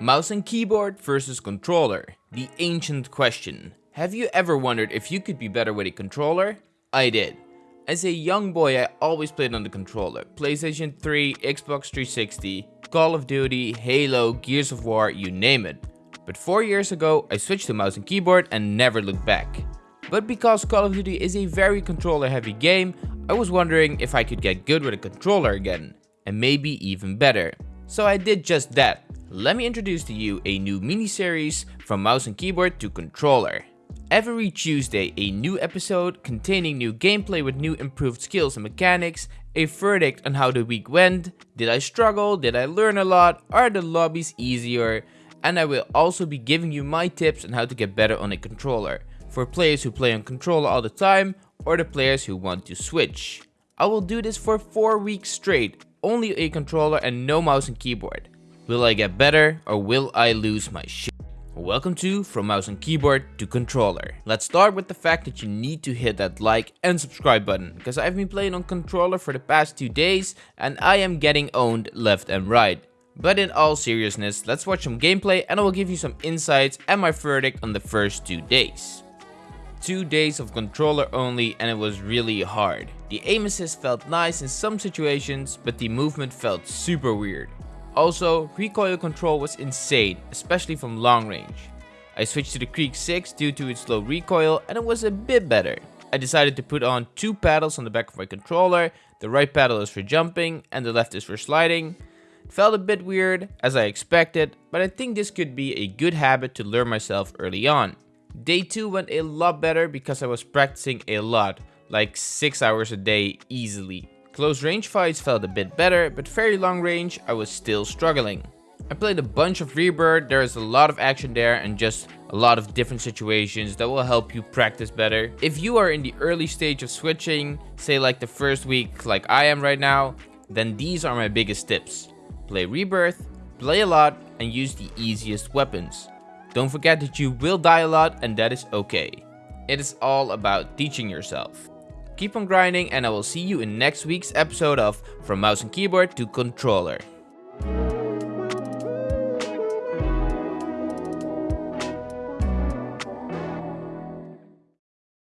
Mouse and keyboard versus controller. The ancient question. Have you ever wondered if you could be better with a controller? I did. As a young boy, I always played on the controller. PlayStation 3, Xbox 360, Call of Duty, Halo, Gears of War, you name it. But 4 years ago, I switched to mouse and keyboard and never looked back. But because Call of Duty is a very controller heavy game, I was wondering if I could get good with a controller again. And maybe even better. So I did just that let me introduce to you a new mini-series from mouse and keyboard to controller. Every Tuesday, a new episode containing new gameplay with new improved skills and mechanics, a verdict on how the week went, did I struggle, did I learn a lot, are the lobbies easier, and I will also be giving you my tips on how to get better on a controller, for players who play on controller all the time, or the players who want to switch. I will do this for 4 weeks straight, only a controller and no mouse and keyboard. Will I get better or will I lose my shit? Welcome to From Mouse and Keyboard to Controller. Let's start with the fact that you need to hit that like and subscribe button, because I've been playing on controller for the past two days and I am getting owned left and right. But in all seriousness, let's watch some gameplay and I will give you some insights and my verdict on the first two days. Two days of controller only and it was really hard. The aim assist felt nice in some situations, but the movement felt super weird. Also, recoil control was insane, especially from long range. I switched to the Krig 6 due to its low recoil and it was a bit better. I decided to put on two paddles on the back of my controller, the right paddle is for jumping and the left is for sliding. It felt a bit weird, as I expected, but I think this could be a good habit to learn myself early on. Day 2 went a lot better because I was practicing a lot, like 6 hours a day easily. Close range fights felt a bit better, but very long range I was still struggling. I played a bunch of Rebirth, there is a lot of action there and just a lot of different situations that will help you practice better. If you are in the early stage of switching, say like the first week like I am right now, then these are my biggest tips. Play Rebirth, play a lot and use the easiest weapons. Don't forget that you will die a lot and that is okay. It is all about teaching yourself. Keep on grinding and I will see you in next week's episode of From Mouse and Keyboard to Controller.